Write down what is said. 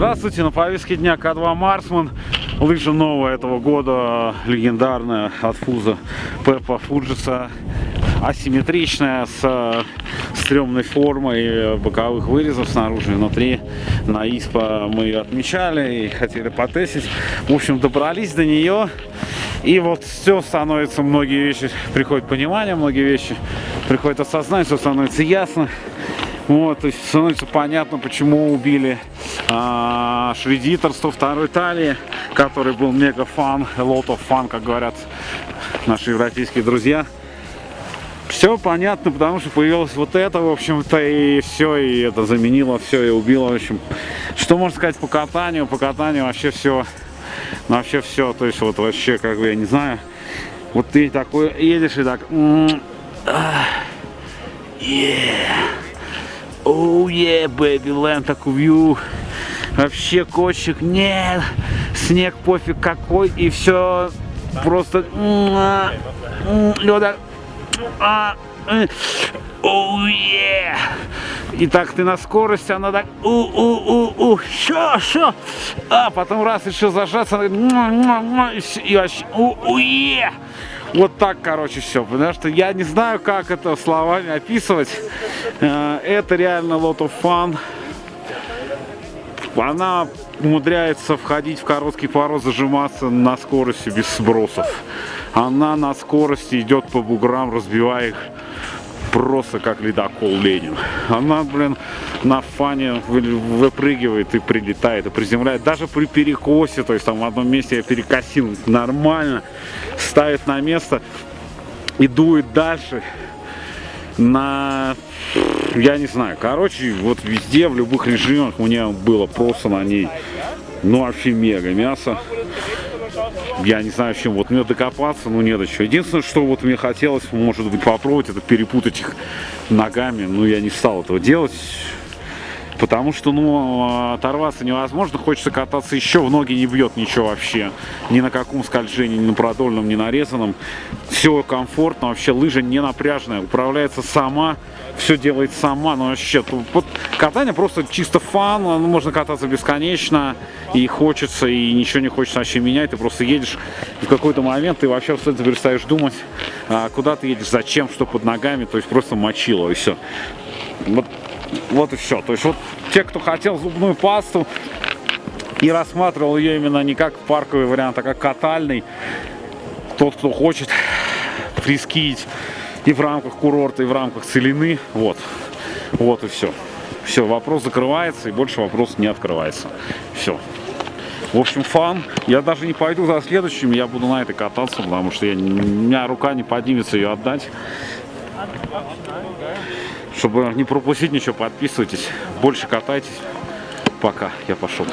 Здравствуйте, на повестке дня К2 Марсман. Лыжа новая этого года, легендарная от Фуза Пеппа Фуджиса. Асимметричная, с стрёмной формой боковых вырезов снаружи и внутри. На ИСПА мы ее отмечали и хотели потестить. В общем, добрались до нее. И вот все становится, многие вещи приходят понимание, многие вещи приходит осознание, все становится ясно. Вот, то есть становится понятно, почему убили а, Шредитор 102 талии, который был мега фан, lot of fun, как говорят наши европейские друзья. Все понятно, потому что появилось вот это, в общем-то, и все, и это заменило все, и убило, в общем. Что можно сказать по катанию? По катанию вообще все, вообще все, то есть вот вообще, как бы, я не знаю, вот ты такой едешь и так, yeah. Оу, е, бэби ленд, так вью. Вообще кочек, нет. Снег пофиг какой, и все просто... Лёда. Оу, е. И так ты на скорости, она так, у у у у шо, шо. А потом раз еще зажаться, она и, вообще, у е. Вот так, короче, все. Потому что я не знаю, как это словами описывать. Э, это реально lot of fun. Она умудряется входить в короткий пород, зажиматься на скорости без сбросов. Она на скорости идет по буграм, разбивая их просто как ледокол Ленин. Она, блин, на фане выпрыгивает и прилетает, и приземляет. Даже при перекосе, то есть там в одном месте я перекосил нормально, ставит на место и дует дальше на я не знаю короче вот везде в любых режимах у меня было просто на ней ну вообще мега мясо я не знаю, чем вот мне докопаться, ну не до чего. Единственное, что вот мне хотелось, может быть, попробовать, это перепутать их ногами, но я не стал этого делать. Потому что, ну, оторваться невозможно, хочется кататься еще, в ноги не бьет ничего вообще. Ни на каком скольжении, ни на продольном, ни нарезанном. Все комфортно, вообще лыжа не напряжная, управляется сама, все делает сама. Ну, вообще, вот катание просто чисто фан, ну, можно кататься бесконечно, и хочется, и ничего не хочется вообще менять. Ты просто едешь, и в какой-то момент ты вообще абсолютно перестаешь думать, а, куда ты едешь, зачем, что под ногами, то есть просто мочило, и все. Вот вот и все. То есть вот те, кто хотел зубную пасту и рассматривал ее именно не как парковый вариант, а как катальный, тот, кто хочет фрискить и в рамках курорта, и в рамках целины, вот. Вот и все. Все, вопрос закрывается, и больше вопрос не открывается. Все. В общем, фан. Я даже не пойду за следующим, я буду на этой кататься, потому что я, у меня рука не поднимется ее отдать. Чтобы не пропустить ничего, подписывайтесь. Больше катайтесь. Пока. Я пошел.